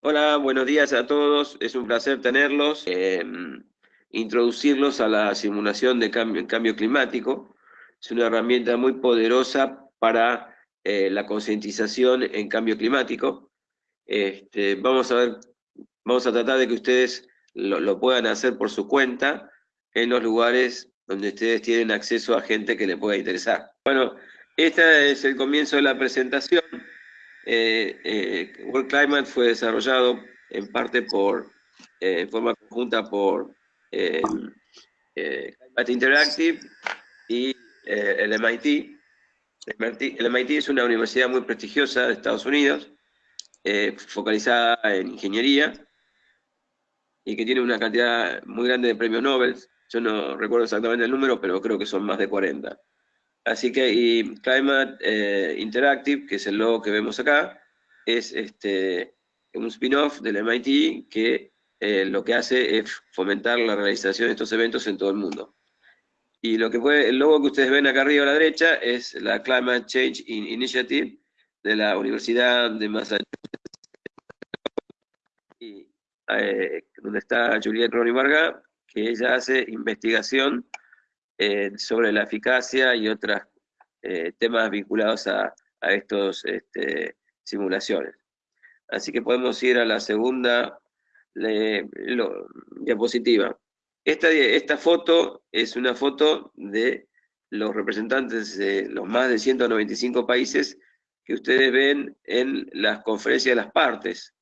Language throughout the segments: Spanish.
Hola, buenos días a todos. Es un placer tenerlos, em, introducirlos a la simulación de cambio, climático. Es una herramienta muy poderosa para eh, la concientización en cambio climático. Este, vamos a ver, vamos a tratar de que ustedes lo, lo puedan hacer por su cuenta en los lugares donde ustedes tienen acceso a gente que le pueda interesar. Bueno, este es el comienzo de la presentación. Eh, eh, World Climate fue desarrollado en parte por, eh, en forma conjunta por Climate Interactive y el MIT. El MIT es una universidad muy prestigiosa de Estados Unidos, focalizada en ingeniería, y que tiene una cantidad muy grande de premios Nobel. Yo no recuerdo exactamente el número, pero creo que son más de 40. Así que Climate eh, Interactive, que es el logo que vemos acá, es este, un spin-off del MIT que eh, lo que hace es fomentar la realización de estos eventos en todo el mundo. Y lo que fue, el logo que ustedes ven acá arriba a la derecha es la Climate Change Initiative de la Universidad de Massachusetts, y, eh, donde está Juliette Ronnie Varga, que ella hace investigación eh, sobre la eficacia y otros eh, temas vinculados a, estas este, simulaciones. Así que podemos ir a la segunda diapositiva. Esta, esta foto es una foto de los representantes de los más de 195 países que ustedes ven en las conferencias de las partes,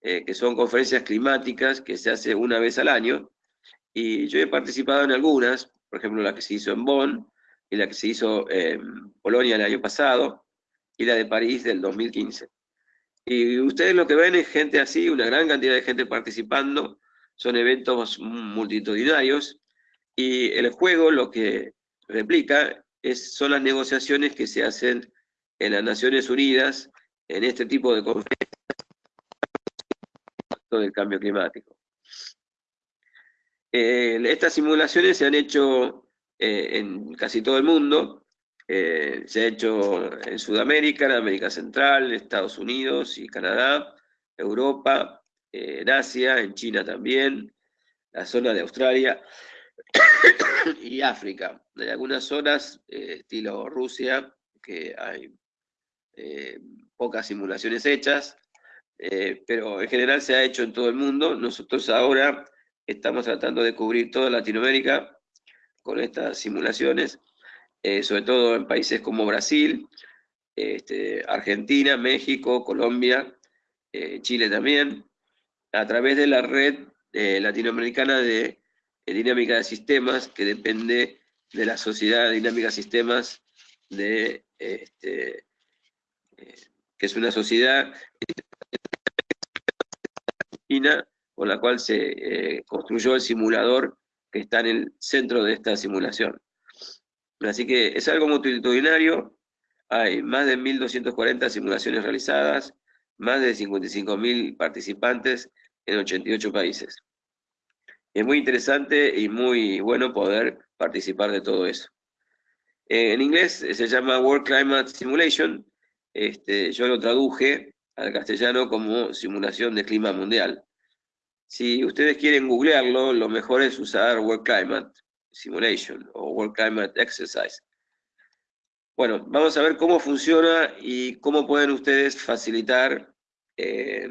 eh, que son conferencias climáticas que se hace una vez al año, y yo he participado en algunas, por ejemplo, la que se hizo en Bonn, y la que se hizo en Polonia el año pasado, y la de París del 2015. Y ustedes lo que ven es gente así, una gran cantidad de gente participando, son eventos multitudinarios, y el juego lo que replica es, son las negociaciones que se hacen en las Naciones Unidas en este tipo de conferencias del cambio climático. Eh, estas simulaciones se han hecho eh, en casi todo el mundo, eh, se ha hecho en Sudamérica, en América Central, Estados Unidos y Canadá, Europa, en Asia, en China también, la zona de Australia y África. En algunas zonas, estilo Rusia, que hay pocas simulaciones hechas, pero en general se ha hecho en todo el mundo. Nosotros ahora Estamos tratando de cubrir toda Latinoamérica con estas simulaciones, eh, sobre todo en países como Brasil, este, Argentina, México, Colombia, eh, Chile también, a través de la red eh, latinoamericana de, dinámica de sistemas, que depende de la Sociedad de Dinámica de Sistemas, de, este, que es una sociedad con la cual se eh, construyó el simulador que está en el centro de esta simulación. Así que es algo multitudinario, hay más de 1.240 simulaciones realizadas, más de 55.000 participantes en 88 países. Es muy interesante y muy bueno poder participar de todo eso. En inglés se llama World Climate Simulation, este, yo lo traduje al castellano como simulación de clima mundial. Si ustedes quieren googlearlo, lo mejor es usar World Climate Simulation o World Climate Exercise. Bueno, vamos a ver cómo funciona y cómo pueden ustedes facilitar eh,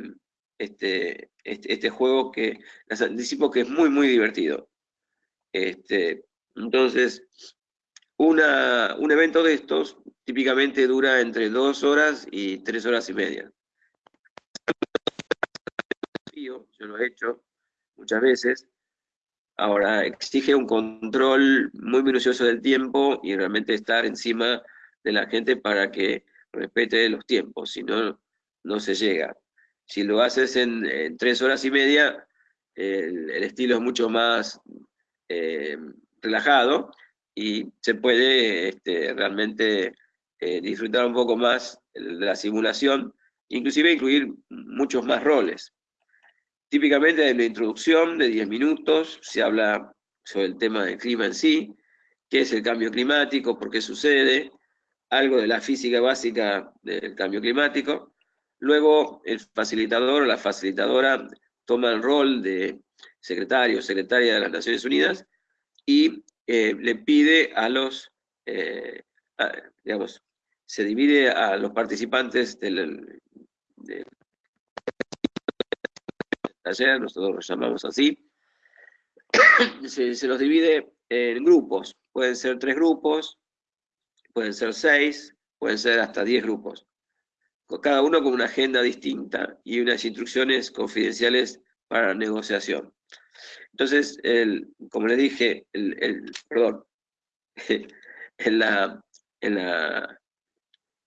este, este, este, juego que les anticipo que es muy, muy divertido. Este, entonces, una, un evento de estos típicamente dura entre dos horas y tres horas y media yo lo he hecho muchas veces. Ahora, exige un control muy minucioso del tiempo y realmente estar encima de la gente para que respete los tiempos, si no, no se llega. Si lo haces en, tres horas y media, el, estilo es mucho más eh, relajado y se puede este, realmente eh, disfrutar un poco más de la simulación, inclusive incluir muchos más roles. Típicamente en la introducción de 10 minutos se habla sobre el tema del clima en sí, qué es el cambio climático, por qué sucede, algo de la física básica del cambio climático. Luego el facilitador o la facilitadora toma el rol de secretario o secretaria de las Naciones Unidas y eh, le pide a los, eh, digamos, se divide a los participantes del, taller, nosotros lo llamamos así, se, los divide en grupos, pueden ser tres grupos, pueden ser seis, pueden ser hasta diez grupos, cada uno con una agenda distinta y unas instrucciones confidenciales para negociación. Entonces, el, como les dije, el, perdón, en la, en la,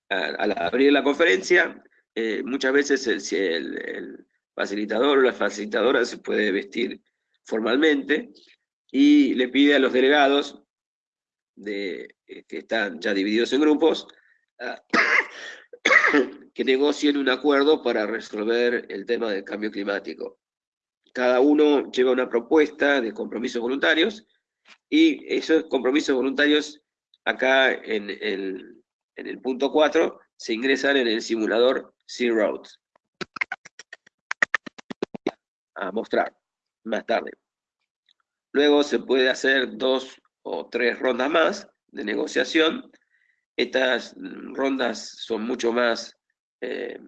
al abrir la conferencia, eh, muchas veces el, facilitador o la facilitadora se puede vestir formalmente y le pide a los delegados de, eh, que están ya divididos en grupos que negocien un acuerdo para resolver el tema del cambio climático. Cada uno lleva una propuesta de compromisos voluntarios y esos compromisos voluntarios acá en en el punto 4 se ingresan en el simulador Sea Roads. A mostrar más tarde. Luego se puede hacer dos o tres rondas más de negociación. Estas rondas son mucho más eh,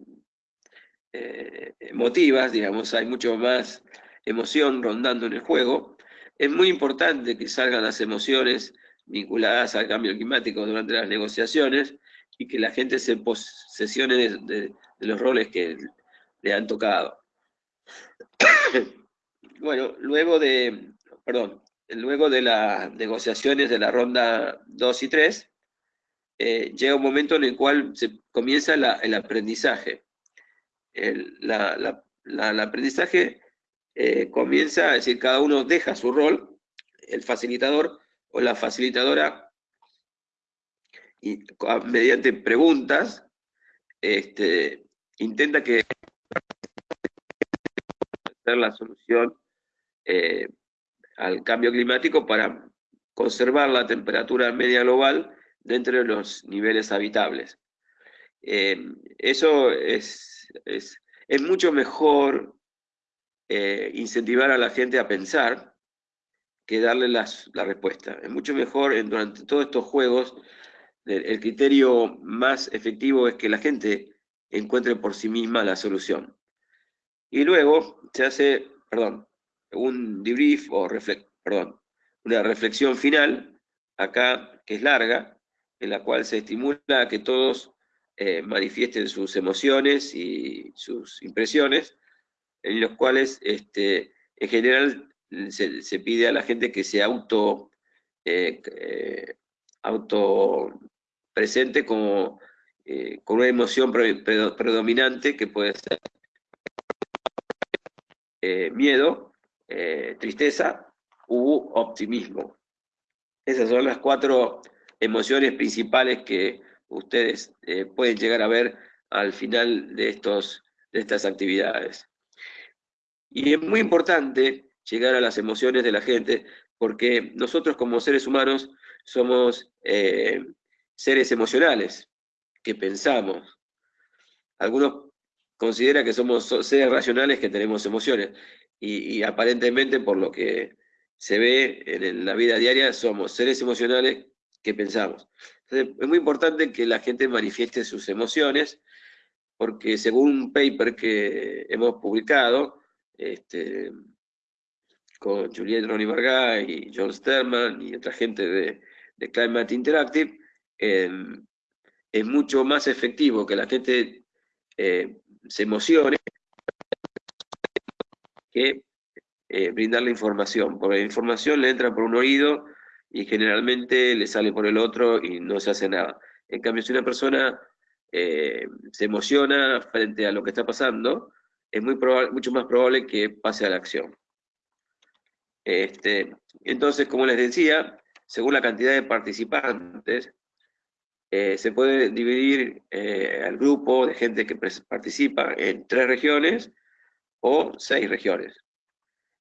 eh, emotivas, digamos, hay mucho más emoción rondando en el juego. Es muy importante que salgan las emociones vinculadas al cambio climático durante las negociaciones y que la gente se posesione de, los roles que le han tocado. Bueno, luego de, perdón, luego de las negociaciones de la ronda 2 y 3, eh, llega un momento en el cual se comienza el aprendizaje. El, aprendizaje eh, comienza, es decir, cada uno deja su rol, el facilitador o la facilitadora, y mediante preguntas, este, intenta que la solución eh, al cambio climático para conservar la temperatura media global dentro de los niveles habitables. Eh, eso es, es, mucho mejor eh, incentivar a la gente a pensar que darle las, la respuesta. Es mucho mejor en, durante todos estos juegos, el, criterio más efectivo es que la gente encuentre por sí misma la solución. Y luego se hace, perdón, un debrief o perdón, una reflexión final, acá que es larga, en la cual se estimula que todos eh, manifiesten sus emociones y sus impresiones, en los cuales este, en general se, pide a la gente que se auto, eh, eh, auto presente como, con una emoción predominante que puede ser miedo, tristeza u optimismo. Esas son las cuatro emociones principales que ustedes eh, pueden llegar a ver al final de, estos, de estas actividades. Y es muy importante llegar a las emociones de la gente, porque nosotros como seres humanos somos eh, seres emocionales, que pensamos. Algunos consideran que somos seres racionales que tenemos emociones, y, aparentemente por lo que se ve en la vida diaria, somos seres emocionales que pensamos. Entonces, es muy importante que la gente manifieste sus emociones, porque según un paper que hemos publicado, este, con Juliette Ronnie Varga y John Sterman y otra gente de, Climate Interactive, em, es mucho más efectivo que la gente eh, se emocione que eh, brindarle información, porque la información le entra por un oído y generalmente le sale por el otro y no se hace nada. En cambio, si una persona eh, se emociona frente a lo que está pasando, es muy mucho más probable que pase a la acción. Este, entonces, como les decía, según la cantidad de participantes, eh, se puede dividir eh, al grupo de gente que participa en tres regiones o seis regiones.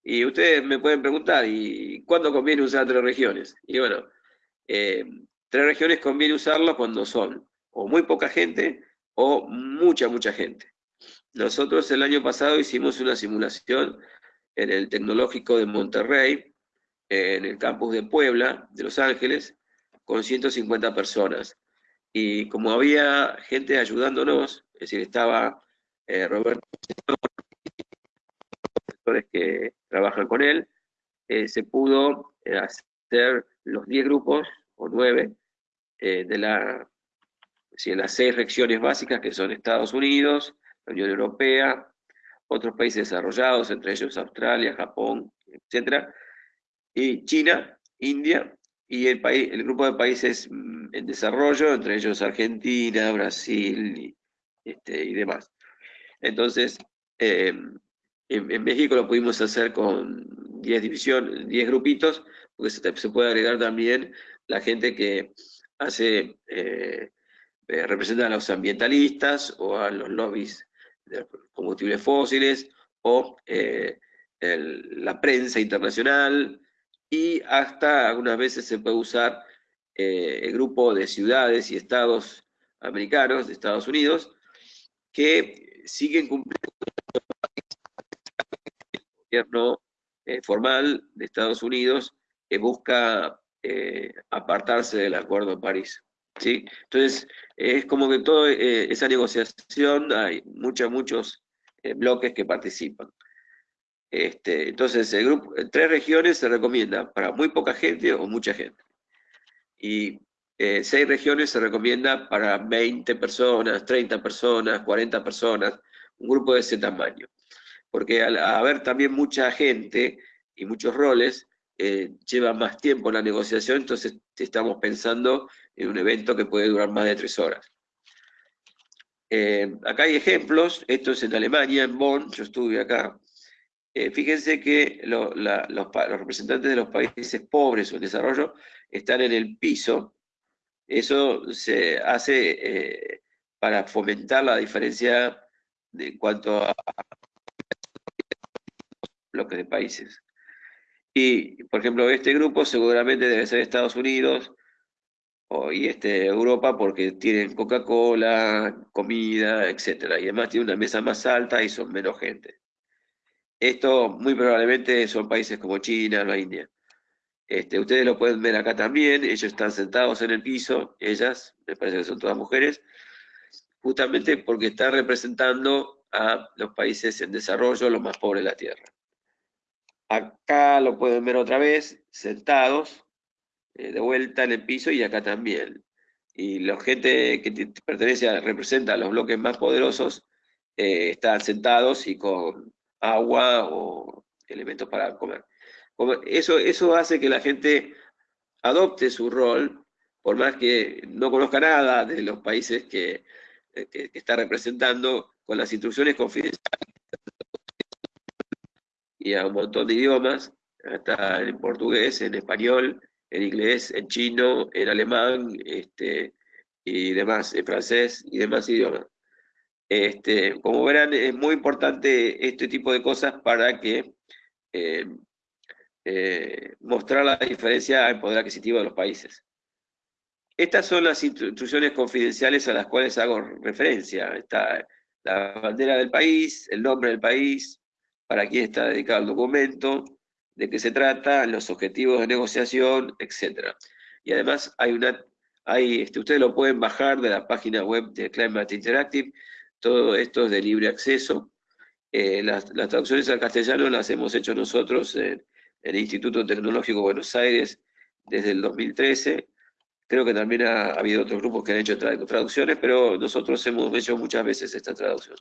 Y ustedes me pueden preguntar, ¿y cuándo conviene usar tres regiones? Y bueno, eh, tres regiones conviene usarlo cuando son o muy poca gente o mucha, mucha gente. nosotros el año pasado hicimos una simulación en el Tecnológico de Monterrey, en el campus de Puebla, de Los Ángeles, con 150 personas. Y como había gente ayudándonos, es decir, estaba eh, Roberto, que trabajan con él, eh, se pudo eh, hacer los 10 grupos, o 9, de la, si las seis regiones básicas que son Estados Unidos, la Unión Europea, otros países desarrollados, entre ellos Australia, Japón, etc., y China, India, y el, país, el grupo de países mm, en desarrollo, entre ellos Argentina, Brasil y, este, y demás. Entonces, em, en, México lo pudimos hacer con 10 divisiones, 10 grupitos, porque se, puede agregar también la gente que hace, eh, eh, representa a los ambientalistas o a los lobbies de combustibles fósiles o eh, la prensa internacional, y hasta algunas veces se puede usar eh, el grupo de ciudades y estados americanos de Estados Unidos que siguen cumpliendo el gobierno eh, formal de Estados Unidos que busca eh, apartarse del Acuerdo de París. ¿sí? Entonces, es como que toda esa negociación hay muchos, muchos bloques que participan. Este, entonces, el grupo, en tres regiones se recomienda para muy poca gente o mucha gente. Y eh, seis regiones se recomienda para 20 personas, 30 personas, 40 personas, un grupo de ese tamaño. Porque al haber también mucha gente y muchos roles, eh, lleva más tiempo la negociación, entonces estamos pensando en un evento que puede durar más de tres horas. Eh, acá hay ejemplos, esto es en Alemania, en Bonn, yo estuve acá, eh, fíjense que los, representantes de los países pobres o en desarrollo están en el piso. Eso se hace eh, para fomentar la diferencia en cuanto a bloques de países. Y, por ejemplo, este grupo seguramente debe ser Estados Unidos o, este, Europa porque tienen Coca-Cola, comida, etc. Y además tiene una mesa más alta y son menos gente. Esto muy probablemente son países como China, la India. Este, ustedes lo pueden ver acá también, ellos están sentados en el piso, ellas, me parece que son todas mujeres, justamente porque están representando a los países en desarrollo, los más pobres de la Tierra. Acá lo pueden ver otra vez, sentados, eh, de vuelta en el piso y acá también. Y la gente que pertenece a, representa a los bloques más poderosos, eh, están sentados y con agua o elementos para comer. Eso, eso hace que la gente adopte su rol, por más que no conozca nada de los países que, eh, está representando, con las instrucciones confidenciales y a un montón de idiomas, hasta en portugués, en español, en inglés, en chino, en alemán, este, y demás, en francés y demás idiomas. Este, como verán, es muy importante este tipo de cosas para que eh, eh, mostrar la diferencia en poder adquisitivo de los países. Estas son las instrucciones confidenciales a las cuales hago referencia. Está la bandera del país, el nombre del país, para quién está dedicado el documento, de qué se trata, los objetivos de negociación, etc. Y además hay una, hay, este, ustedes lo pueden bajar de la página web de Climate Interactive, todo esto es de libre acceso. Eh, las, traducciones al castellano las hemos hecho nosotros en, el Instituto Tecnológico de Buenos Aires desde el 2013. Creo que también ha, habido otros grupos que han hecho traducciones, pero nosotros hemos hecho muchas veces esta traducción.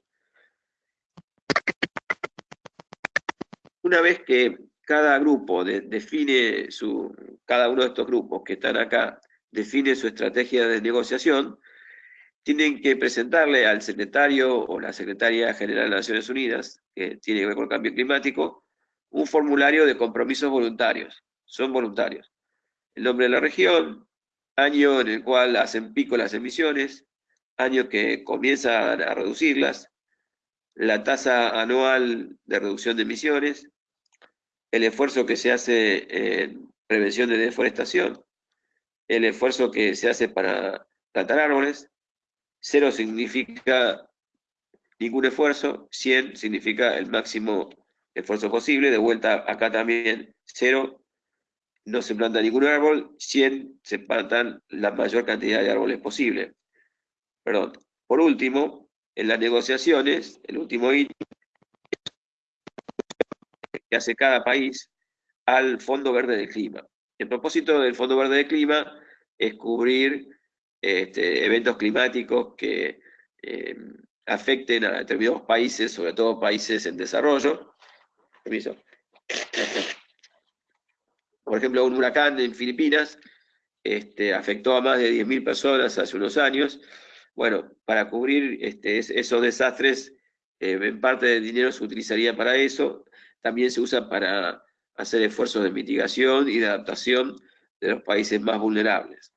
Una vez que cada grupo define su, cada uno de estos grupos que están acá, define su estrategia de negociación, tienen que presentarle al secretario o la secretaria general de Naciones Unidas, que tiene que ver con el cambio climático, un formulario de compromisos voluntarios. Son voluntarios. El nombre de la región, año en el cual hacen pico las emisiones, año que comienzan a reducirlas, la tasa anual de reducción de emisiones, el esfuerzo que se hace en prevención de deforestación, el esfuerzo que se hace para plantar árboles, Cero significa ningún esfuerzo, 100 significa el máximo esfuerzo posible, de vuelta acá también 0, no se planta ningún árbol, 100 se plantan la mayor cantidad de árboles posible. Perdón. Por último, en las negociaciones, el último ítem que hace cada país al Fondo Verde del Clima. El propósito del Fondo Verde del Clima es cubrir este, eventos climáticos que eh, afecten a determinados países, sobre todo países en desarrollo. Por ejemplo, un huracán en Filipinas este, afectó a más de 10.000 personas hace unos años. Bueno, para cubrir este, esos desastres, eh, en parte del dinero se utilizaría para eso, también se usa para hacer esfuerzos de mitigación y de adaptación de los países más vulnerables.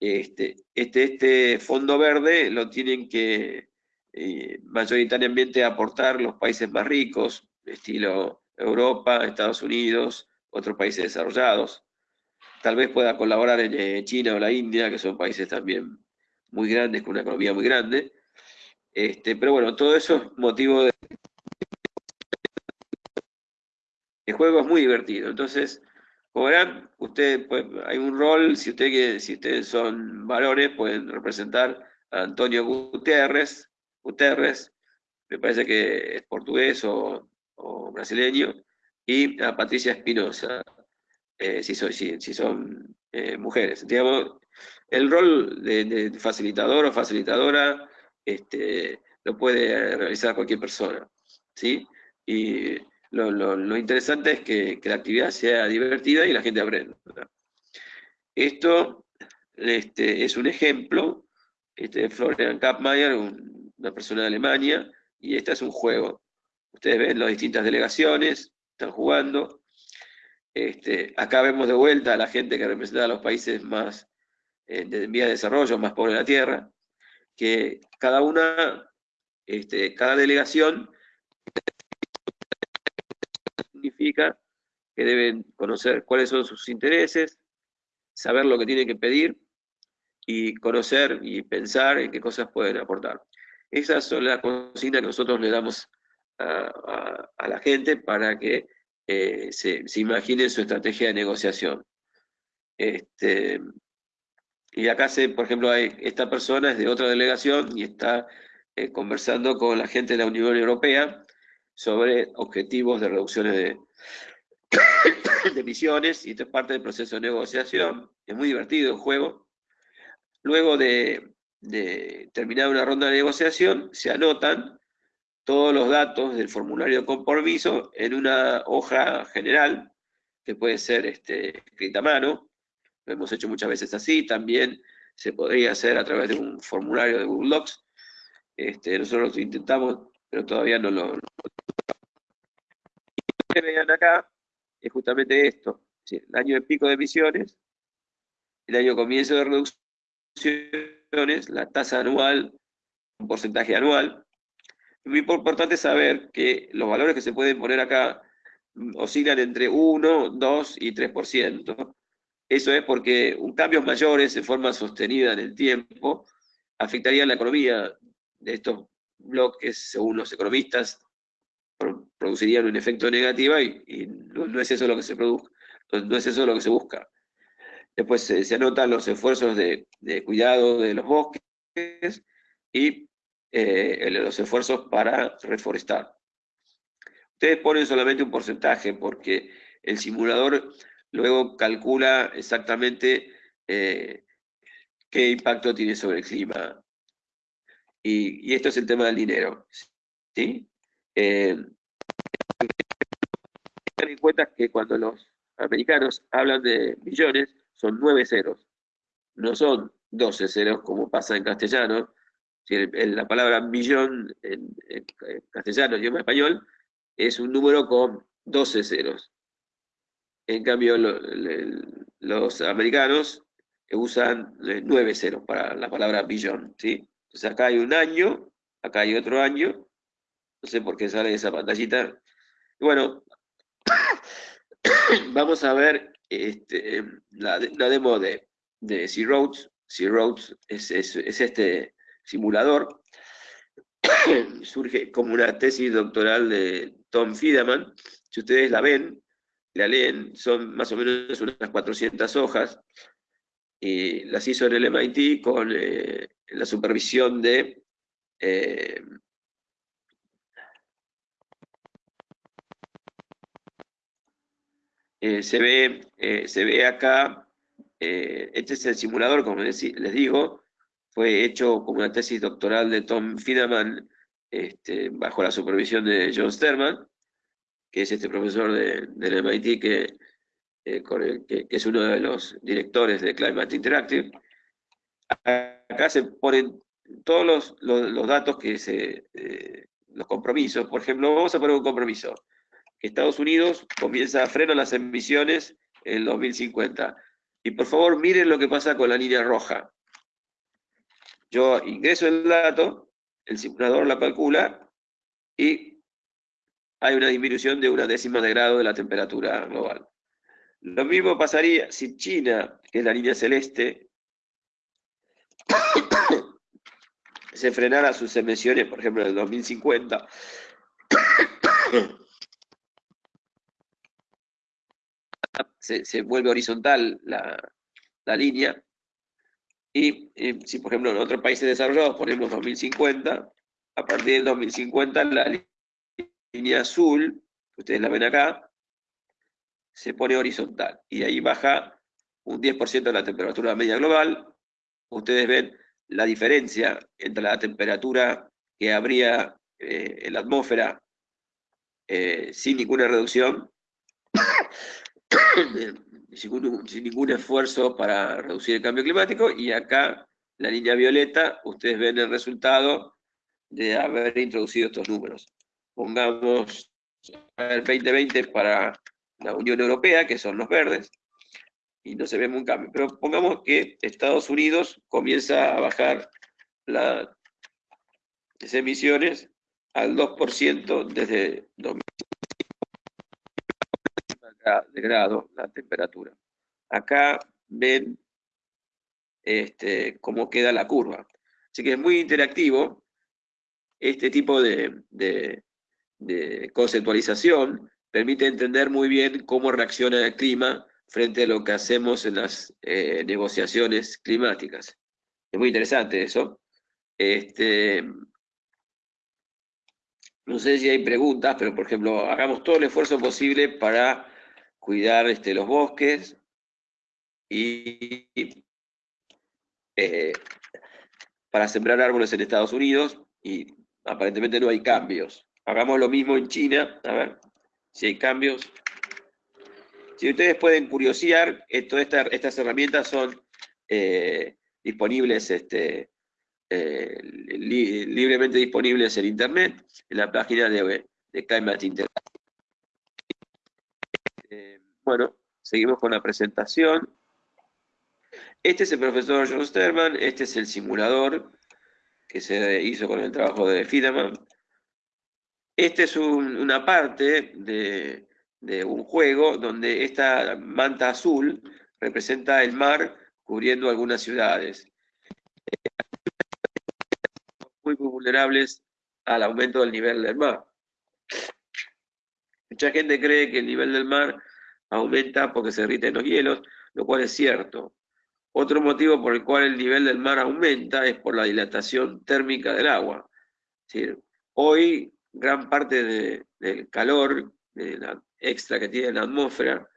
Este, este, este fondo verde lo tienen que eh, mayoritariamente aportar los países más ricos, estilo Europa, Estados Unidos, otros países desarrollados. Tal vez pueda colaborar en eh, China o la India, que son países también muy grandes, con una economía muy grande. Este, pero bueno, todo eso es motivo de El juego es muy divertido. Entonces, verán, usted, pues, hay un rol, si, usted, si ustedes son varones, pueden representar a Antonio Guterres, Guterres, me parece que es portugués o, brasileño, y a Patricia Espinosa, eh, si, son eh, mujeres. Digamos, el rol de, facilitador o facilitadora este, lo puede realizar cualquier persona. ¿sí? Y lo, interesante es que, la actividad sea divertida y la gente aprenda. Esto este, es un ejemplo este, de Florian Kappmeier, una persona de Alemania, y este es un juego. Ustedes ven las distintas delegaciones, están jugando. Este, acá vemos de vuelta a la gente que representa a los países más eh, en vías de desarrollo, más pobres de la Tierra, que cada una, este, cada delegación que deben conocer cuáles son sus intereses, saber lo que tienen que pedir y conocer y pensar en qué cosas pueden aportar. Esas son las consignas que nosotros le damos a, la gente para que eh, se, se, imagine su estrategia de negociación. Este, y acá, se, por ejemplo, hay, esta persona es de otra delegación y está eh, conversando con la gente de la Unión Europea sobre objetivos de reducciones de, emisiones, y esto es parte del proceso de negociación, es muy divertido el juego. Luego de, terminar una ronda de negociación, se anotan todos los datos del formulario de compromiso en una hoja general, que puede ser este, escrita a mano, lo hemos hecho muchas veces así, también se podría hacer a través de un formulario de Google Docs, este, nosotros lo intentamos, pero todavía no lo, que acá es justamente esto, el año de pico de emisiones, el año comienzo de reducciones, la tasa anual, un porcentaje anual. Es muy importante saber que los valores que se pueden poner acá oscilan entre 1, 2 y 3%. Eso es porque un cambios mayores en forma sostenida en el tiempo afectarían la economía de estos bloques, según los economistas, producirían un efecto negativo y, no, es eso lo que se produce, no es eso lo que se busca. Después se, anotan los esfuerzos de, cuidado de los bosques y eh, los esfuerzos para reforestar. Ustedes ponen solamente un porcentaje porque el simulador luego calcula exactamente eh, qué impacto tiene sobre el clima. Y, esto es el tema del dinero. ¿sí? Eh, ten en cuenta que cuando los americanos hablan de millones, son nueve ceros, no son doce ceros como pasa en castellano. la palabra millón en, castellano, y en español, es un número con doce ceros. En cambio, los americanos usan eh, nueve ceros para la palabra billón, ¿sí? Entonces acá hay un año, acá hay otro año, no sé por qué sale esa pantallita. bueno, vamos a ver este, la, demo de, de C-Roads. C-Roads es, es, este simulador. surge como una tesis doctoral de Tom Fiedemann. Si ustedes la ven, la leen, son más o menos unas 400 hojas, y las hizo en el MIT con eh, la supervisión de eh, eh, se, ve, se ve acá, este es el simulador, como les, digo, fue hecho como una tesis doctoral de Tom Fiedemann este, bajo la supervisión de John Sterman, que es este profesor del MIT que, que, es uno de los directores de Climate Interactive. Acá se ponen todos los, datos que se, eh, los compromisos, por ejemplo, vamos a poner un compromiso, que Estados Unidos comienza a frenar las emisiones en 2050. Y por favor miren lo que pasa con la línea roja. Yo ingreso el dato, el simulador la calcula, y hay una disminución de una décima de grado de la temperatura global. Lo mismo pasaría si China, que es la línea celeste, se frenara sus emisiones, por ejemplo, en el 2050, se, vuelve horizontal la, línea, y, si por ejemplo en otros países desarrollados ponemos 2050, a partir del 2050 la línea azul, ustedes la ven acá, se pone horizontal, y ahí baja un 10% de la temperatura media global, ustedes ven la diferencia entre la temperatura que habría eh, en la atmósfera eh, sin ninguna reducción, sin, ningún esfuerzo para reducir el cambio climático, y acá, la línea violeta, ustedes ven el resultado de haber introducido estos números. Pongamos el 2020 para la Unión Europea, que son los verdes, y no se ve un cambio. Pero pongamos que Estados Unidos comienza a bajar las emisiones al 2% desde 2005 de grado la temperatura. Acá ven este, cómo queda la curva. Así que es muy interactivo este tipo de, de conceptualización, permite entender muy bien cómo reacciona el clima frente a lo que hacemos en las eh, negociaciones climáticas. Es muy interesante eso. Este, no sé si hay preguntas, pero por ejemplo, hagamos todo el esfuerzo posible para cuidar este, los bosques y eh, para sembrar árboles en Estados Unidos y aparentemente no hay cambios. Hagamos lo mismo en China, a ver si hay cambios. Si ustedes pueden curiosear, todas estas herramientas son eh, disponibles, este, eh, libremente disponibles en Internet, en la página de, de Climate Internet. Bueno, seguimos con la presentación. Este es el profesor John Sterman, este es el simulador que se hizo con el trabajo de Fideman. Este es una parte de, de un juego donde esta manta azul representa el mar cubriendo algunas ciudades. Muy vulnerables al aumento del nivel del mar. Mucha gente cree que el nivel del mar aumenta porque se derriten los hielos, lo cual es cierto. Otro motivo por el cual el nivel del mar aumenta es por la dilatación térmica del agua. hoy gran parte del calor, de extra que tiene la atmósfera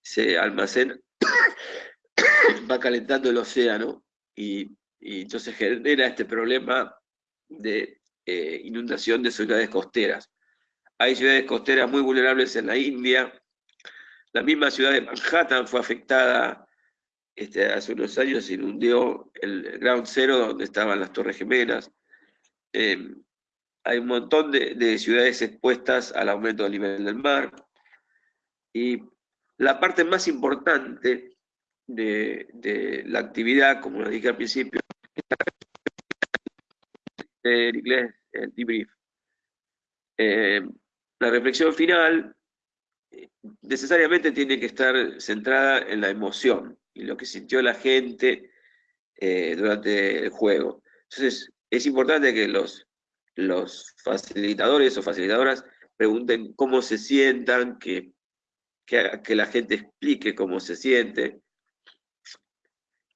se almacena, va calentando el océano y, entonces genera este problema de eh, inundación de ciudades costeras. Hay ciudades costeras muy vulnerables en la India. La misma ciudad de Manhattan fue afectada este, hace unos años, se inundó el Ground Zero, donde estaban las Torres Gemelas. Eh, hay un montón de, ciudades expuestas al aumento del nivel del mar. Y la parte más importante de, la actividad, como lo dije al principio, en inglés, el debrief. Eh, la reflexión final necesariamente tiene que estar centrada en la emoción y lo que sintió la gente eh, durante el juego. Entonces, es importante que los los facilitadores o facilitadoras pregunten cómo se sientan, que, que, la gente explique cómo se siente.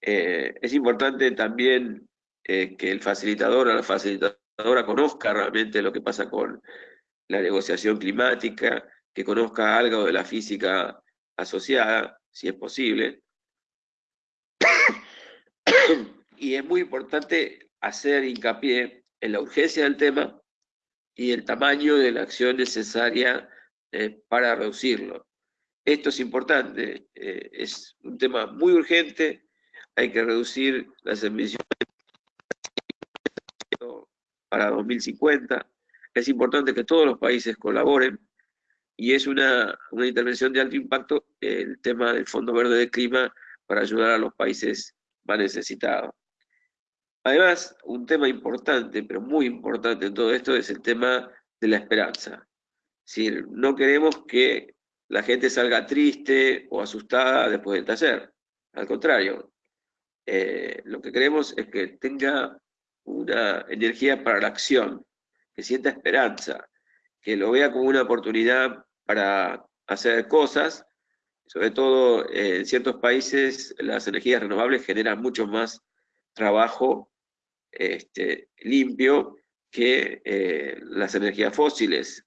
Eh, es importante también eh, que el facilitador o la facilitadora conozca realmente lo que pasa con la negociación climática, que conozca algo de la física asociada, si es posible. y es muy importante hacer hincapié en la urgencia del tema y el tamaño de la acción necesaria eh, para reducirlo. Esto es importante, eh, es un tema muy urgente, hay que reducir las emisiones para 2050, es importante que todos los países colaboren y es una, una intervención de alto impacto el tema del Fondo Verde de Clima para ayudar a los países más necesitados. Además, un tema importante, pero muy importante en todo esto, es el tema de la esperanza. Es decir, no queremos que la gente salga triste o asustada después del taller. Al contrario, eh, lo que queremos es que tenga una energía para la acción, que sienta esperanza, que lo vea como una oportunidad para hacer cosas. Sobre todo eh, en ciertos países las energías renovables generan mucho más trabajo este, limpio que eh, las energías fósiles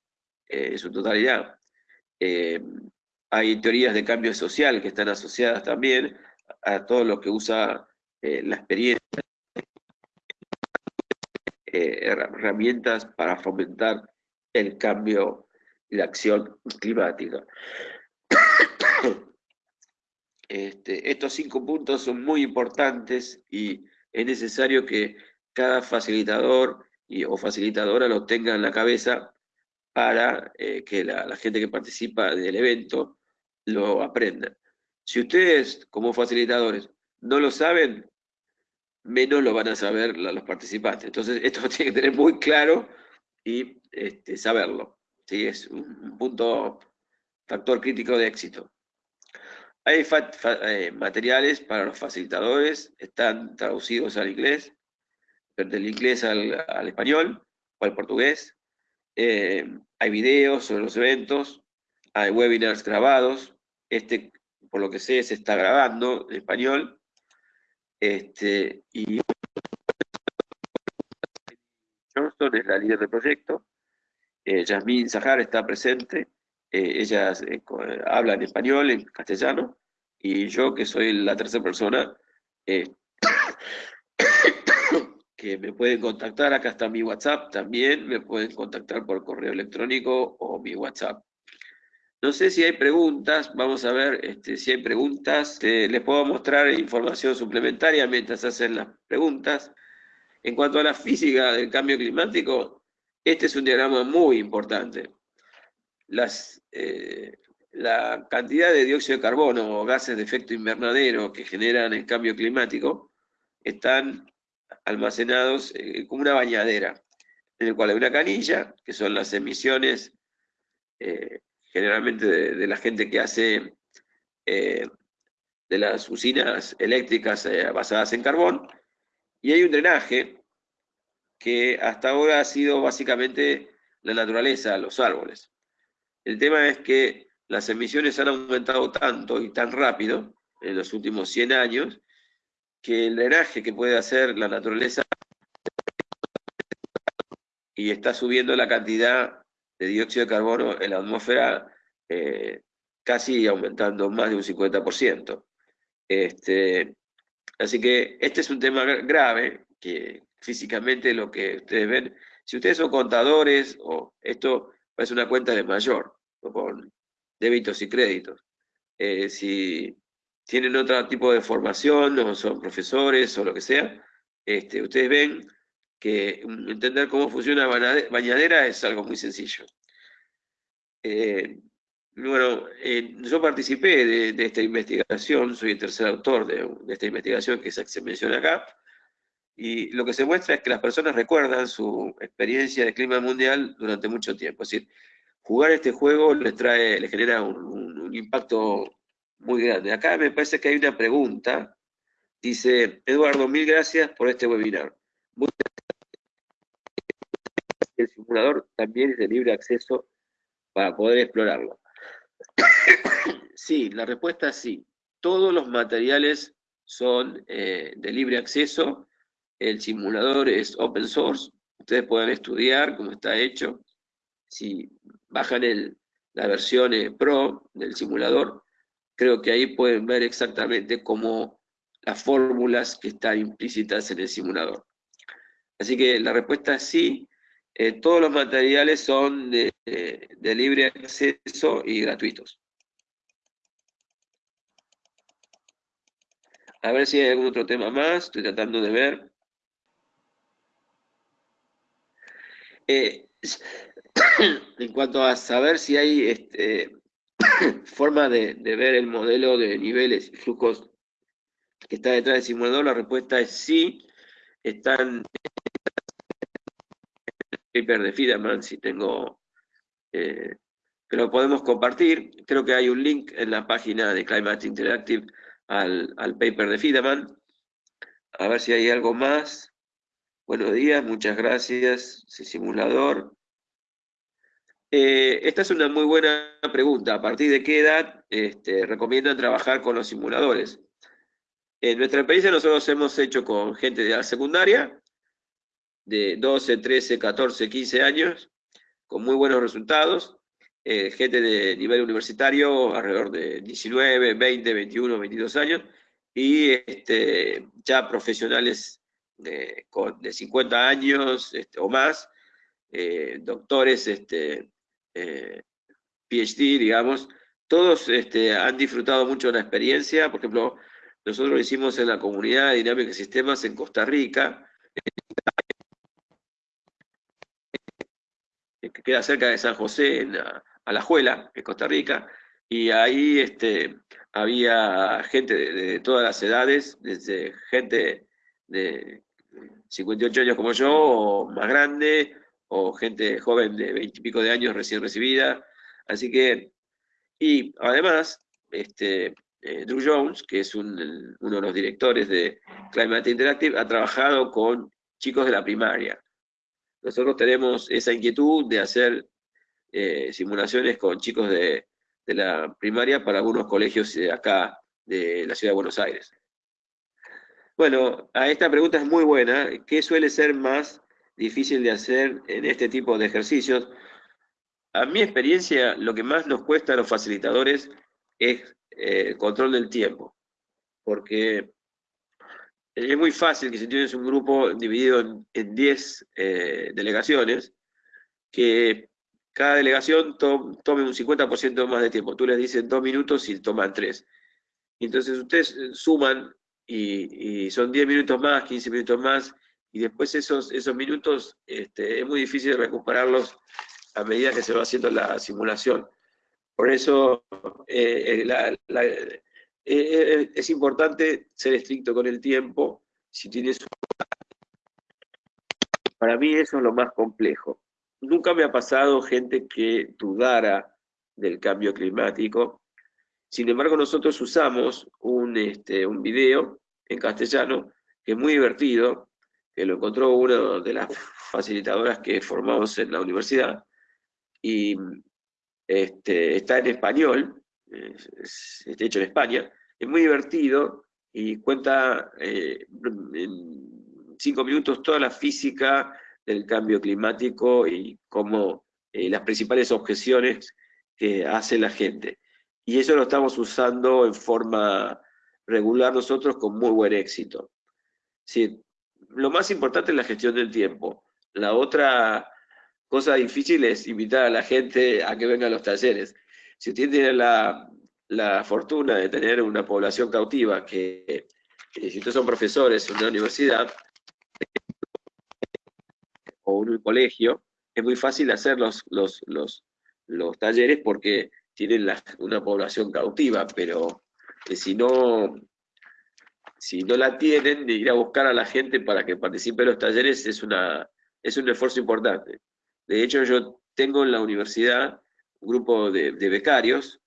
eh, en su totalidad. Hay teorías de cambio social que están asociadas también a todo lo que usa la experiencia, herramientas para fomentar el cambio y la acción climática. Este, estos cinco puntos son muy importantes y es necesario que cada facilitador y, o facilitadora lo tenga en la cabeza para eh, que la, gente que participa del evento lo aprenda. Si ustedes, como facilitadores, no lo saben, menos lo van a saber los participantes. Entonces, esto tiene que tener muy claro y este, saberlo. ¿Sí? Es un punto, factor crítico de éxito. Hay eh, materiales para los facilitadores, están traducidos al inglés, del inglés al, español o al portugués. Eh, hay videos sobre los eventos, hay webinars grabados. Este, por lo que sé, se está grabando en español. Este, y Johnston es la líder del proyecto. Eh, Jasmine Zahar está presente. Eh, ella habla en español, en castellano. Y yo, que soy la tercera persona, que me pueden contactar, acá está mi WhatsApp también, me pueden contactar por correo electrónico o mi WhatsApp. No sé si hay preguntas, vamos a ver este, si hay preguntas. les puedo mostrar información suplementaria mientras hacen las preguntas. En cuanto a la física del cambio climático, este es un diagrama muy importante. Eh, la cantidad de dióxido de carbono o gases de efecto invernadero que generan el cambio climático están almacenados eh, como una bañadera, en el cual hay una canilla, que son las emisiones eh, generalmente de, la gente que hace eh, de las usinas eléctricas basadas en carbón, y hay un drenaje que hasta ahora ha sido básicamente la naturaleza, los árboles. El tema es que las emisiones han aumentado tanto y tan rápido en los últimos 100 años que el drenaje que puede hacer la naturaleza y está subiendo la cantidad de dióxido de carbono en la atmósfera eh, casi aumentando más de un 50%. Este, así que este es un tema grave, que físicamente lo que ustedes ven, si ustedes son contadores, o esto es una cuenta de mayor, con débitos y créditos. Eh, si tienen otro tipo de formación, o son profesores o lo que sea, este, ustedes ven que entender cómo funciona bañadera es algo muy sencillo. Eh, bueno, yo participé de, esta investigación, soy el tercer autor de, esta investigación que se menciona acá, y lo que se muestra es que las personas recuerdan su experiencia de clima mundial durante mucho tiempo. Es decir, jugar este juego les trae, les genera un impacto muy grande. Acá me parece que hay una pregunta. Dice, Eduardo, mil gracias por este webinar. el simulador también es de libre acceso para poder explorarlo. sí, la respuesta es sí. Todos los materiales son eh, de libre acceso, el simulador es open source, ustedes pueden estudiar cómo está hecho. Si bajan el, la versión eh, Pro del simulador, creo que ahí pueden ver exactamente cómo las fórmulas que están implícitas en el simulador. Así que la respuesta es sí, eh, todos los materiales son de, libre acceso y gratuitos. A ver si hay algún otro tema más, estoy tratando de ver. Eh, en cuanto a saber si hay este, forma de, ver el modelo de niveles y flujos que está detrás del simulador, la respuesta es sí. Están paper de Fideman, si tengo, eh, que lo podemos compartir. Creo que hay un link en la página de Climate Interactive al, al paper de Fideman. A ver si hay algo más. Buenos días, muchas gracias, simulador. Eh, esta es una muy buena pregunta. ¿A partir de qué edad este, recomiendan trabajar con los simuladores? En nuestra experiencia nosotros hemos hecho con gente de la secundaria, de 12, 13, 14, 15 años, con muy buenos resultados. Eh, gente de nivel universitario, alrededor de 19, 20, 21, 22 años, y este, ya profesionales de, de 50 años este, o más, eh, doctores, este, eh, PhD, digamos, todos este, han disfrutado mucho de la experiencia. Por ejemplo, nosotros lo hicimos en la comunidad de Dinámica y Sistemas en Costa Rica, que queda cerca de San José, en la, Alajuela, en Costa Rica, y ahí este, había gente de, todas las edades, desde gente de 58 años como yo, o más grande, o gente joven de 20 y pico de años recién recibida. Así que, y además, este, eh, Drew Jones, que es uno de los directores de Climate Interactive, ha trabajado con chicos de la primaria. Nosotros tenemos esa inquietud de hacer eh, simulaciones con chicos de, la primaria para algunos colegios de acá, de la ciudad de Buenos Aires. Bueno, a esta pregunta es muy buena. ¿Qué suele ser más difícil de hacer en este tipo de ejercicios? A mi experiencia, lo que más nos cuesta a los facilitadores es eh, el control del tiempo. Porque es muy fácil que si tienes un grupo dividido en 10 eh, delegaciones, que cada delegación tome un 50% más de tiempo. Tú les dices dos minutos y toman tres. Entonces ustedes eh, suman y, son 10 minutos más, 15 minutos más, y después esos, esos minutos este, es muy difícil recuperarlos a medida que se va haciendo la simulación. Por eso eh, eh, es importante ser estricto con el tiempo. Si tienes para mí eso es lo más complejo. Nunca me ha pasado gente que dudara del cambio climático. Sin embargo, nosotros usamos un, este, un video en castellano que es muy divertido, que lo encontró una de las facilitadoras que formamos en la universidad, y este, está en español, está hecho en España, es muy divertido y cuenta eh, en cinco minutos toda la física del cambio climático y cómo eh, las principales objeciones que hace la gente. Y eso lo estamos usando en forma regular nosotros con muy buen éxito. Sí, lo más importante es la gestión del tiempo. La otra cosa difícil es invitar a la gente a que venga a los talleres. Si usted tiene la, la fortuna de tener una población cautiva que, si ustedes son profesores en una universidad o en un colegio, es muy fácil hacer los, los, los, talleres porque tienen una población cautiva, pero eh, si no si no la tienen, ir a buscar a la gente para que participe en los talleres es, una, es un esfuerzo importante. De hecho, yo tengo en la universidad un grupo de becarios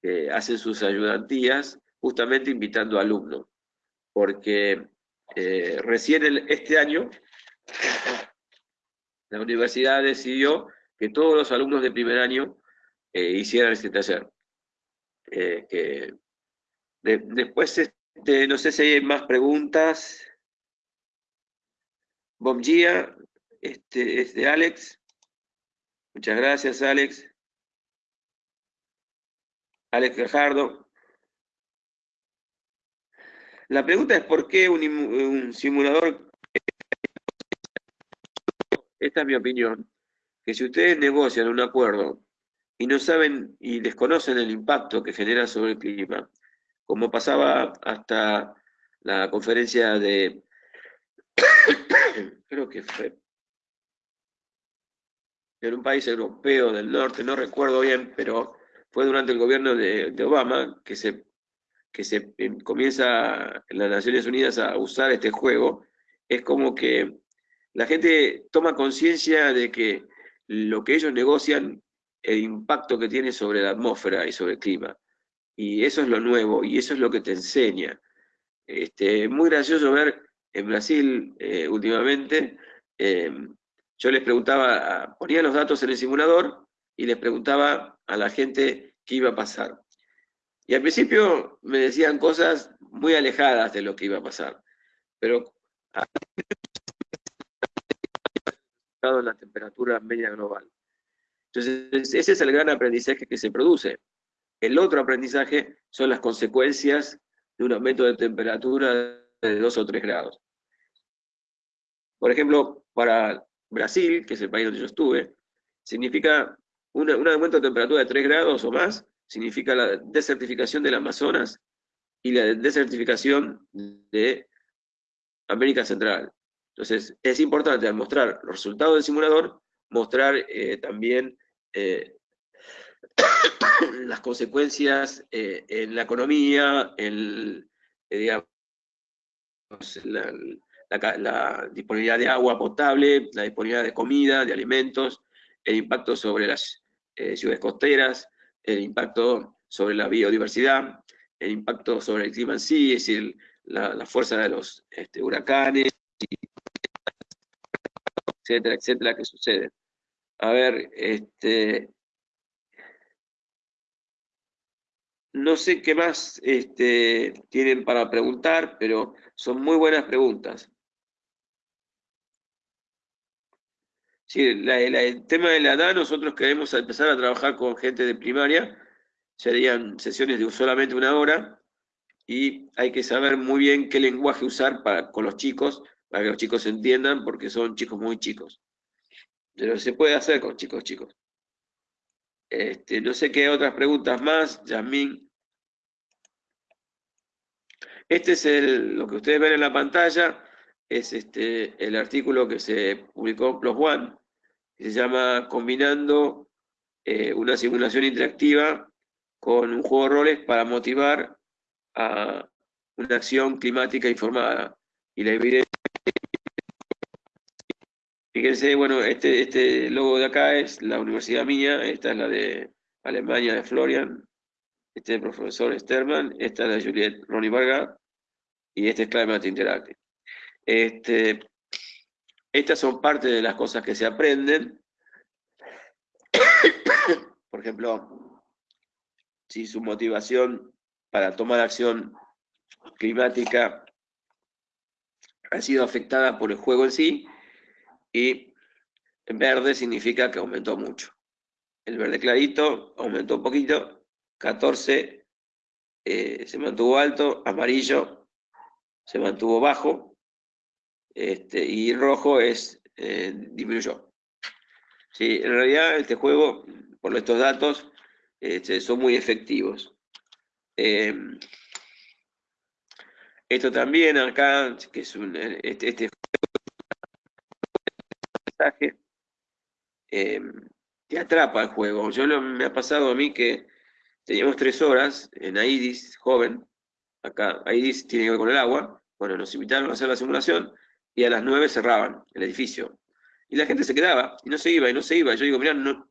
que hacen sus ayudantías justamente invitando alumnos, porque eh, recién este año la universidad decidió que todos los alumnos de primer año eh, hicieran este taller. Eh, después, este, no sé si hay más preguntas. Bom este es de Alex. Muchas gracias, Alex. Alex Gajardo. La pregunta es por qué un, simulador, esta es mi opinión, que si ustedes negocian un acuerdo y no saben y desconocen el impacto que genera sobre el clima, como pasaba hasta la conferencia de, creo que fue en un país europeo del norte, no recuerdo bien, pero fue durante el gobierno de, Obama que se que se em, comienza en las Naciones Unidas a usar este juego, es como que la gente toma conciencia de que lo que ellos negocian, el impacto que tiene sobre la atmósfera y sobre el clima. Y eso es lo nuevo, y eso es lo que te enseña. Este, muy gracioso ver en Brasil eh, últimamente, em, yo les preguntaba, ponía los datos en el simulador y les preguntaba a la gente qué iba a pasar. Y al principio me decían cosas muy alejadas de lo que iba a pasar, pero en la temperatura media global. Entonces, ese es el gran aprendizaje que se produce. El otro aprendizaje son las consecuencias de un aumento de temperatura de 2 o 3 grados. Por ejemplo, para Brasil, que es el país donde yo estuve, significa un aumento de temperatura de 3 grados o más, significa la desertificación del Amazonas y la desertificación de América Central. Entonces, es importante al mostrar los resultados del simulador, mostrar eh, también eh, las consecuencias eh, en la economía, en digamos, la, la, disponibilidad de agua potable, la disponibilidad de comida, de alimentos, el impacto sobre las ciudades costeras, el impacto sobre la biodiversidad, el impacto sobre el clima en sí, es decir, la, fuerza de los este, huracanes, etcétera, etcétera, que sucede. A ver, este, no sé qué más este, tienen para preguntar, pero son muy buenas preguntas. Sí, el tema de la edad, nosotros queremos empezar a trabajar con gente de primaria, serían sesiones de solamente una hora, y hay que saber muy bien qué lenguaje usar para, con los chicos, para que los chicos entiendan, porque son chicos muy chicos. Pero se puede hacer con chicos chicos. Este, no sé qué otras preguntas más, Yasmín. Este es el, lo que ustedes ven en la pantalla, es este, el artículo que se publicó en Plus One, se llama Combinando eh, una simulación interactiva con un juego de roles para motivar a una acción climática informada. Y la evidencia... Fíjense, bueno, este, este logo de acá es la universidad mía, esta es la de Alemania, de Florian, este es el profesor Sterman, esta es la Juliette Ronnie Varga, y este es Climate Interactive. Este, estas son parte de las cosas que se aprenden. Por ejemplo, si su motivación para tomar acción climática ha sido afectada por el juego en sí, y verde significa que aumentó mucho. El verde clarito aumentó un poquito, 14 eh, se mantuvo alto, amarillo se mantuvo bajo, este, y rojo es eh, disminuyó. Sí, en realidad este juego, por estos datos, este, son muy efectivos. Em, esto también acá, que es un, este, este mensaje, em, te atrapa el juego. Yo me ha pasado a mí que teníamos tres horas en AIDIS, joven, acá AIDIS tiene que ver con el agua, bueno, nos invitaron a hacer la simulación, y a las 9 cerraban el edificio. Y la gente se quedaba, y no se iba, y no se iba. Yo digo, mira, no,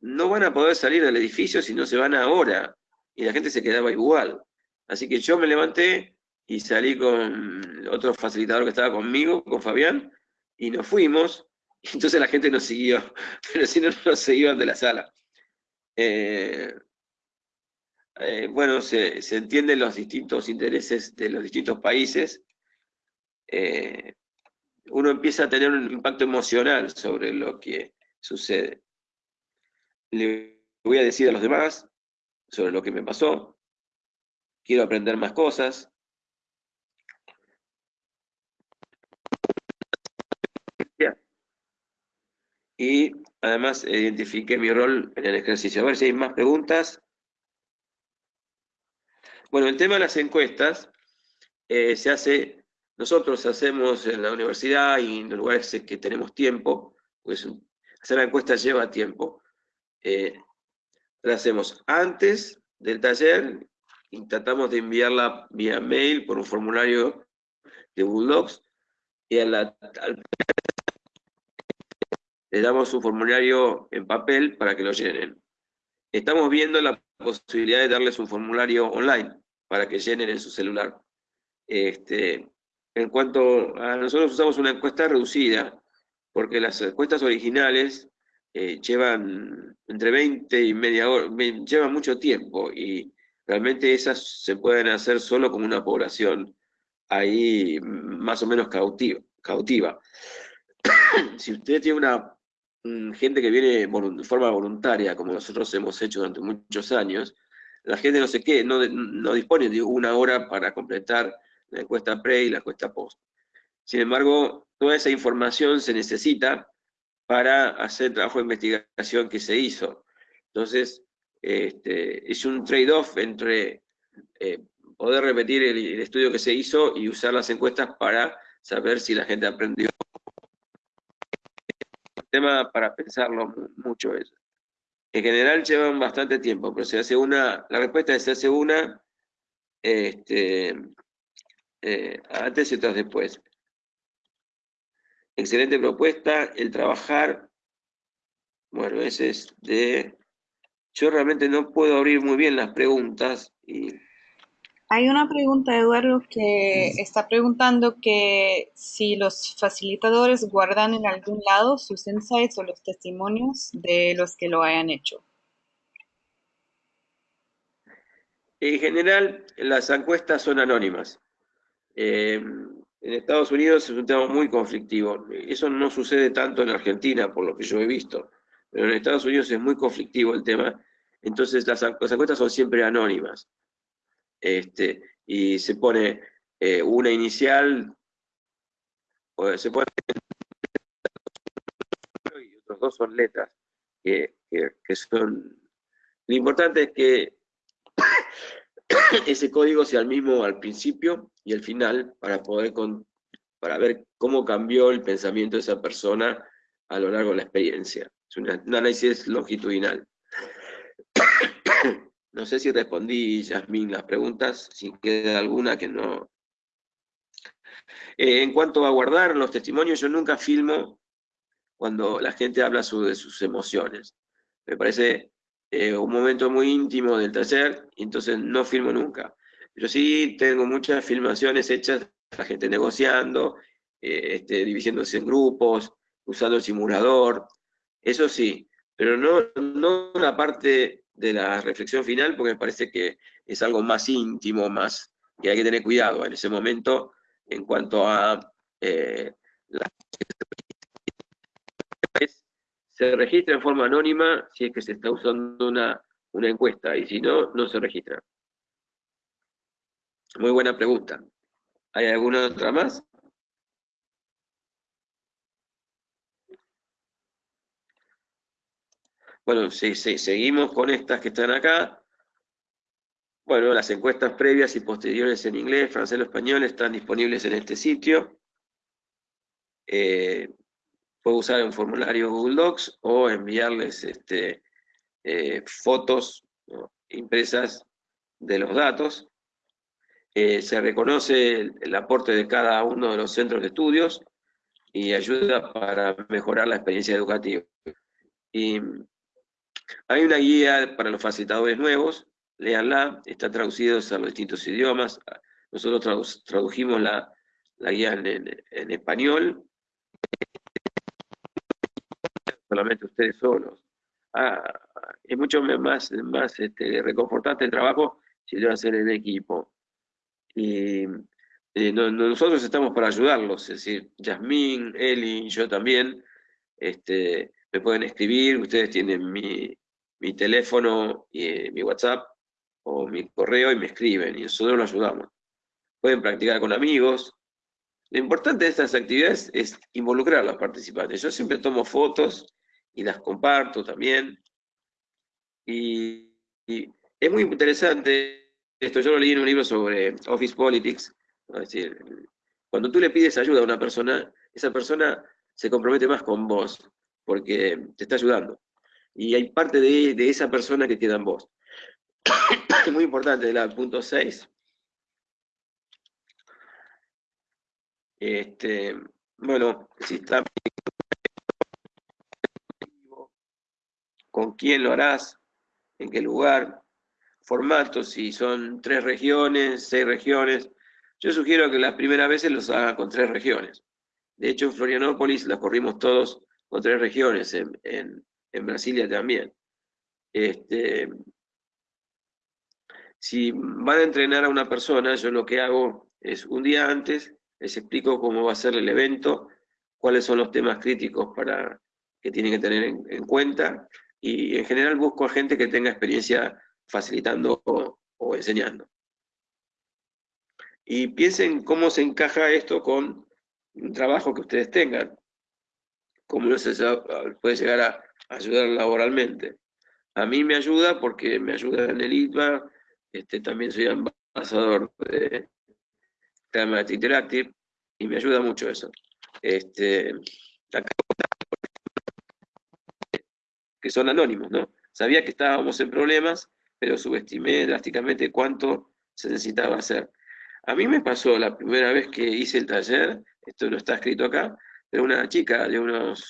no van a poder salir del edificio si no se van ahora. Y la gente se quedaba igual. Así que yo me levanté y salí con otro facilitador que estaba conmigo, con Fabián, y nos fuimos, Entonces la gente nos siguió, pero si no, nos seguían de la sala. Eh, eh, bueno, se, entienden los distintos intereses de los distintos países. Eh, uno empieza a tener un impacto emocional sobre lo que sucede. Le voy a decir a los demás sobre lo que me pasó. Quiero aprender más cosas. Y además identifiqué mi rol en el ejercicio. A ver si hay más preguntas. Bueno, el tema de las encuestas eh, se hace, nosotros hacemos en la universidad y en los lugares que tenemos tiempo, pues hacer la encuesta lleva tiempo. Eh, la hacemos antes del taller y tratamos de enviarla vía mail por un formulario de Google Docs y a la, al le damos un formulario en papel para que lo llenen. Estamos viendo la posibilidad de darles un formulario online para que llenen en su celular. Este, en cuanto a nosotros usamos una encuesta reducida, porque las encuestas originales eh, llevan entre 20 y media hora, llevan mucho tiempo, y realmente esas se pueden hacer solo con una población ahí más o menos cautiva. cautiva. si usted tiene una gente que viene de forma voluntaria, como nosotros hemos hecho durante muchos años, la gente no sé qué, no, no dispone de una hora para completar la encuesta pre y la encuesta post. Sin embargo, toda esa información se necesita para hacer el trabajo de investigación que se hizo. Entonces, este, es un trade-off entre eh, poder repetir el, estudio que se hizo y usar las encuestas para saber si la gente aprendió tema para pensarlo mucho eso. En general llevan bastante tiempo, pero se hace una, la respuesta es se hace una este, eh, antes y otras después. Excelente propuesta, el trabajar, bueno, ese es de, yo realmente no puedo abrir muy bien las preguntas y hay una pregunta, Eduardo, que está preguntando que si los facilitadores guardan en algún lado sus insights o los testimonios de los que lo hayan hecho. En general, las encuestas son anónimas. Eh, en Estados Unidos es un tema muy conflictivo. Eso no sucede tanto en Argentina, por lo que yo he visto. Pero en Estados Unidos es muy conflictivo el tema. Entonces, las, las encuestas son siempre anónimas este, y se pone eh, una inicial, se pone y otros dos son letras, que, son... Lo importante es que ese código sea el mismo al principio y al final para poder para ver cómo cambió el pensamiento de esa persona a lo largo de la experiencia. Es un análisis longitudinal. No sé si respondí, Yasmín, las preguntas, si queda alguna que no... Eh, en cuanto a guardar los testimonios, yo nunca filmo cuando la gente habla de sus emociones. Me parece eh, un momento muy íntimo del y entonces no filmo nunca. Pero sí tengo muchas filmaciones hechas, la gente negociando, eh, este, dividiéndose en grupos, usando el simulador, eso sí, pero no, no una parte de la reflexión final, porque me parece que es algo más íntimo, más que hay que tener cuidado en ese momento en cuanto a eh, se registra en forma anónima si es que se está usando una, una encuesta, y si no, no se registra. Muy buena pregunta. ¿Hay alguna otra más? Bueno, si, seguimos con estas que están acá. Bueno, las encuestas previas y posteriores en inglés, francés o español están disponibles en este sitio. Eh, puedo usar un formulario Google Docs o enviarles este, eh, fotos impresas de los datos. Eh, se reconoce el, aporte de cada uno de los centros de estudios y ayuda para mejorar la experiencia educativa. Y hay una guía para los facilitadores nuevos, léanla, está traducida a los distintos idiomas. Nosotros tradujimos la, guía en, español. solamente ustedes solos. Ah, es mucho más, más este, reconfortante el trabajo si lo hacen en equipo. Y eh, nosotros estamos para ayudarlos, es decir, Yasmín, Eli, yo también, este, me pueden escribir, ustedes tienen mi, teléfono, y, eh, mi WhatsApp o mi correo y me escriben y nosotros los ayudamos. Pueden practicar con amigos. Lo importante de estas actividades es involucrar a los participantes. Yo siempre tomo fotos y las comparto también. Y, es muy interesante esto. Yo lo leí en un libro sobre Office Politics. Es decir, cuando tú le pides ayuda a una persona, esa persona se compromete más con vos, porque te está ayudando. Y hay parte de, de esa persona que queda en vos. muy importante, el punto 6. Este, bueno, si está con quién lo harás, en qué lugar, formatos, si son tres regiones, seis regiones. Yo sugiero que las primeras veces los haga con tres regiones. De hecho, en Florianópolis las corrimos todos con tres regiones, en, en Brasilia también. Este, si van a entrenar a una persona, yo lo que hago es un día antes, les explico cómo va a ser el evento, cuáles son los temas críticos para, que tienen que tener en, cuenta, y en general busco a gente que tenga experiencia facilitando o, enseñando. Y piensen cómo se encaja esto con un trabajo que ustedes tengan, cómo les puede llegar a ayudar laboralmente. A mí me ayuda porque me ayuda en el ITBA, este, también soy embajador de Climate Interactive y me ayuda mucho eso. Este, que son anónimos, ¿no? Sabía que estábamos en problemas, pero subestimé drásticamente cuánto se necesitaba hacer. A mí me pasó la primera vez que hice el taller, esto no está escrito acá, pero una chica de unos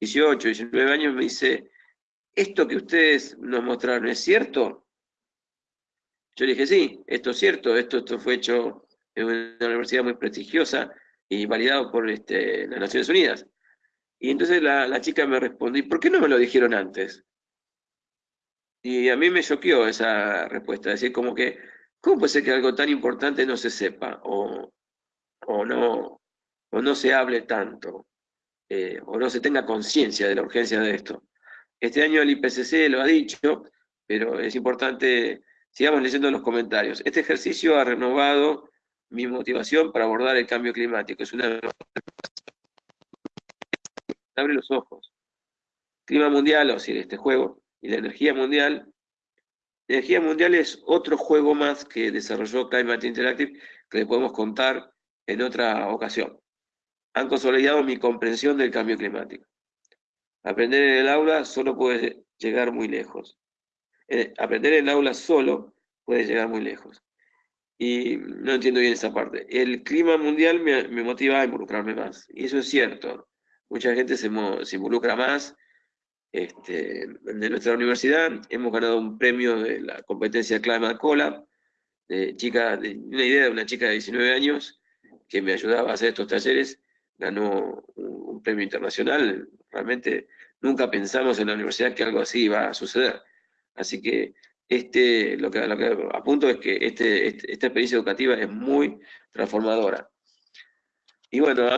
18, 19 años me dice, ¿esto que ustedes nos mostraron es cierto? Yo le dije, sí, esto es cierto, esto, esto fue hecho en una universidad muy prestigiosa y validado por este, las Naciones Unidas. Y entonces la, chica me respondió, ¿y por qué no me lo dijeron antes? Y a mí me choqueó esa respuesta, es decir, como que, ¿cómo puede ser que algo tan importante no se sepa o, no, o no se hable tanto, eh, o no se tenga conciencia de la urgencia de esto? Este año el IPCC lo ha dicho, pero es importante, sigamos leyendo los comentarios. Este ejercicio ha renovado mi motivación para abordar el cambio climático. Es una... Abre los ojos. Clima mundial, o decir, este juego, y la energía mundial. La energía mundial es otro juego más que desarrolló Climate Interactive, que le podemos contar en otra ocasión. Han consolidado mi comprensión del cambio climático. Aprender en el aula solo puede llegar muy lejos. Eh, aprender en el aula solo puede llegar muy lejos. Y no entiendo bien esa parte. El clima mundial me, motiva a involucrarme más. Y eso es cierto. Mucha gente se, involucra más. Este, de nuestra universidad hemos ganado un premio de la competencia Climate Cola, de chica, de una idea de una chica de 19 años que me ayudaba a hacer estos talleres, ganó un premio internacional, realmente nunca pensamos en la universidad que algo así iba a suceder. Así que este, lo, que, lo que apunto es que este, este esta experiencia educativa es muy transformadora. Y bueno,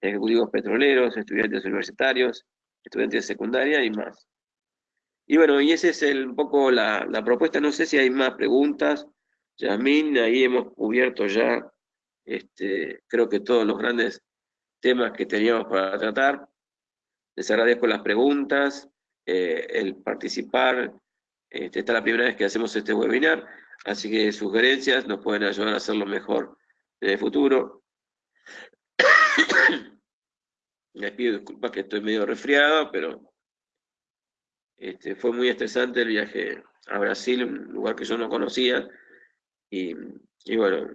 ejecutivos petroleros, estudiantes universitarios, estudiantes de secundaria y más. Y bueno, y esa es el, un poco la, la, propuesta. No sé si hay más preguntas. Yasmin, ahí hemos cubierto ya, este, creo que todos los grandes temas que teníamos para tratar. Les agradezco las preguntas, eh, el participar. Este, esta es la primera vez que hacemos este webinar, así que sugerencias nos pueden ayudar a hacerlo mejor en el futuro. Les pido disculpas que estoy medio resfriado, pero este, fue muy estresante el viaje a Brasil, un lugar que yo no conocía, y, y bueno,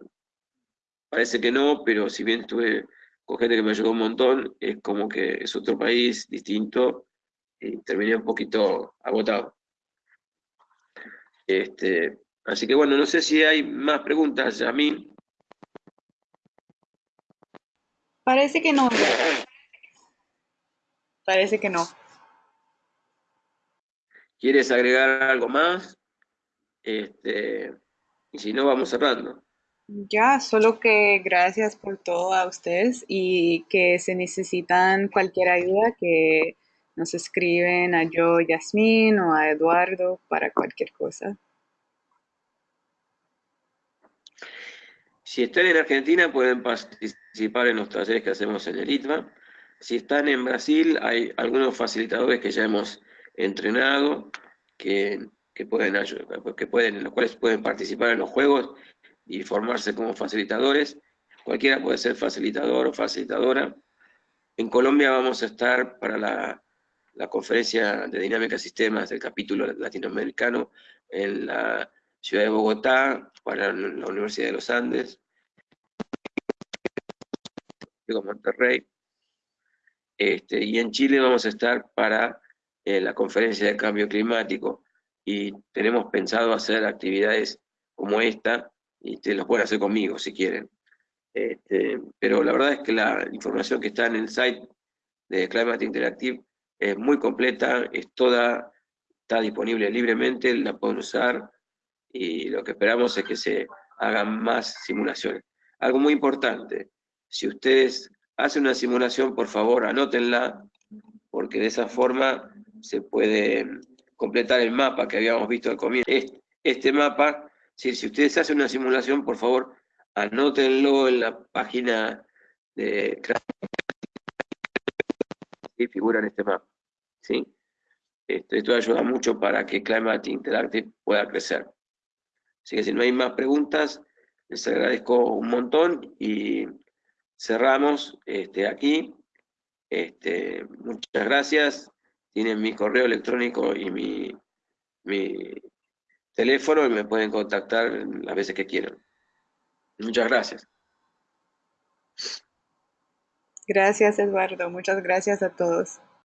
parece que no, pero si bien estuve con gente que me ayudó un montón, es como que es otro país distinto y terminé un poquito agotado. Este, así que bueno, no sé si hay más preguntas, a mí. Parece que no. Parece que no. ¿Quieres agregar algo más? Este, y si no, vamos cerrando. Ya, solo que gracias por todo a ustedes y que se necesitan cualquier ayuda que nos escriben a yo, Yasmín o a Eduardo para cualquier cosa. Si están en Argentina pueden participar en los talleres que hacemos en el ITMA. Si están en Brasil hay algunos facilitadores que ya hemos entrenado, que, que pueden, que pueden, en los cuales pueden participar en los juegos y formarse como facilitadores. Cualquiera puede ser facilitador o facilitadora. En Colombia vamos a estar para la, conferencia de dinámica de sistemas del capítulo latinoamericano en la ciudad de Bogotá, para la Universidad de los Andes, Monterrey. Este, y en Chile vamos a estar para eh, la conferencia de cambio climático y tenemos pensado hacer actividades como esta y te los pueden hacer conmigo si quieren. Este, pero la verdad es que la información que está en el site de Climate Interactive es muy completa, es toda, está disponible libremente, la pueden usar y lo que esperamos es que se hagan más simulaciones. Algo muy importante, si ustedes hacen una simulación, por favor, anótenla, porque de esa forma se puede completar el mapa que habíamos visto al comienzo. Este mapa si ustedes hacen una simulación, por favor, anótenlo en la página de y figura en este mapa. ¿sí? Esto, esto ayuda mucho para que Climate Interactive pueda crecer. Así que si no hay más preguntas, les agradezco un montón y cerramos este, aquí. Este, muchas gracias. Tienen mi correo electrónico y mi, mi teléfono y me pueden contactar las veces que quieran. Muchas gracias. Gracias, Eduardo. Muchas gracias a todos.